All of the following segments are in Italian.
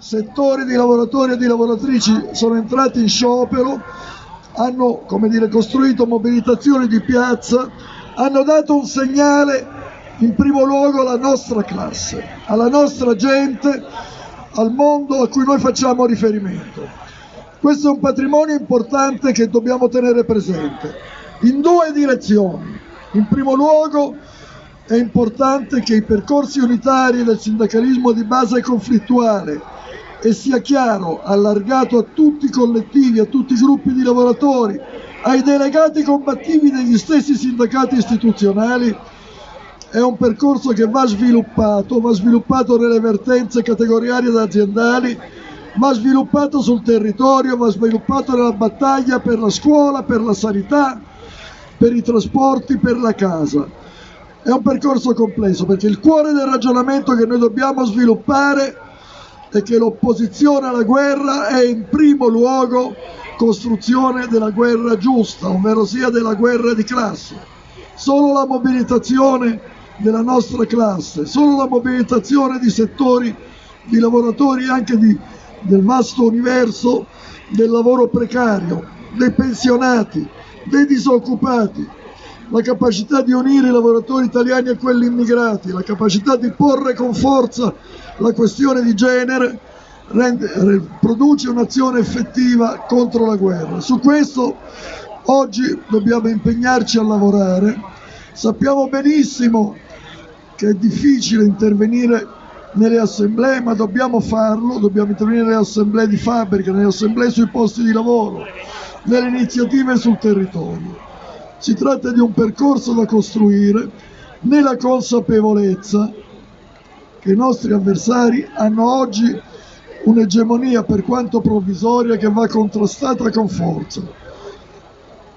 settori di lavoratori e di lavoratrici sono entrati in sciopero, hanno dire, costruito mobilitazioni di piazza, hanno dato un segnale in primo luogo alla nostra classe, alla nostra gente, al mondo a cui noi facciamo riferimento. Questo è un patrimonio importante che dobbiamo tenere presente in due direzioni. In primo luogo è importante che i percorsi unitari del sindacalismo di base conflittuale e sia chiaro, allargato a tutti i collettivi, a tutti i gruppi di lavoratori, ai delegati combattivi degli stessi sindacati istituzionali, è un percorso che va sviluppato, va sviluppato nelle vertenze categoriali ed aziendali, va sviluppato sul territorio, va sviluppato nella battaglia per la scuola, per la sanità, per i trasporti, per la casa. È un percorso complesso perché il cuore del ragionamento che noi dobbiamo sviluppare è che l'opposizione alla guerra è in primo luogo costruzione della guerra giusta, ovvero sia della guerra di classe. Solo la mobilitazione della nostra classe, solo la mobilitazione di settori di lavoratori anche di, del vasto universo del lavoro precario, dei pensionati, dei disoccupati, la capacità di unire i lavoratori italiani a quelli immigrati, la capacità di porre con forza la questione di genere rende, produce un'azione effettiva contro la guerra. Su questo oggi dobbiamo impegnarci a lavorare. Sappiamo benissimo che è difficile intervenire nelle assemblee, ma dobbiamo farlo, dobbiamo intervenire nelle assemblee di fabbrica, nelle assemblee sui posti di lavoro, nelle iniziative sul territorio. Si tratta di un percorso da costruire nella consapevolezza che i nostri avversari hanno oggi un'egemonia per quanto provvisoria che va contrastata con forza.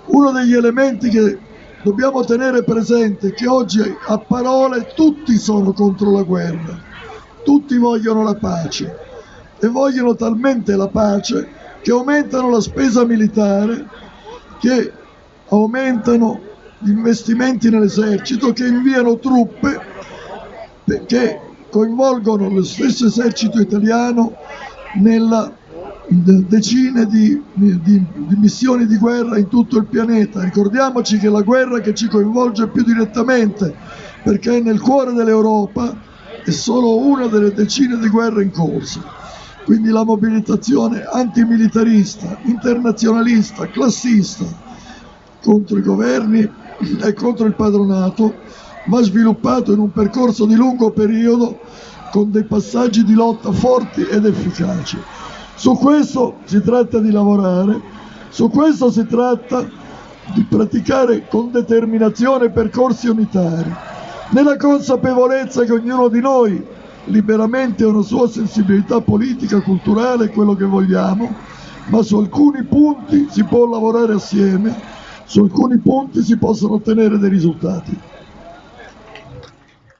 Uno degli elementi che dobbiamo tenere presente che oggi a parole tutti sono contro la guerra, tutti vogliono la pace e vogliono talmente la pace che aumentano la spesa militare, che aumentano gli investimenti nell'esercito, che inviano truppe che coinvolgono lo stesso esercito italiano nella decine di, di, di, missioni di guerra in tutto il pianeta. Ricordiamoci che la guerra che ci coinvolge più direttamente, perché è nel cuore dell'Europa, è solo una delle decine di guerre in corso. Quindi la mobilitazione antimilitarista, internazionalista, classista contro i governi e contro il padronato va sviluppato in un percorso di lungo periodo con dei passaggi di lotta forti ed efficaci. Su questo si tratta di lavorare, su questo si tratta di praticare con determinazione percorsi unitari, nella consapevolezza che ognuno di noi liberamente ha una sua sensibilità politica, culturale, quello che vogliamo, ma su alcuni punti si può lavorare assieme, su alcuni punti si possono ottenere dei risultati.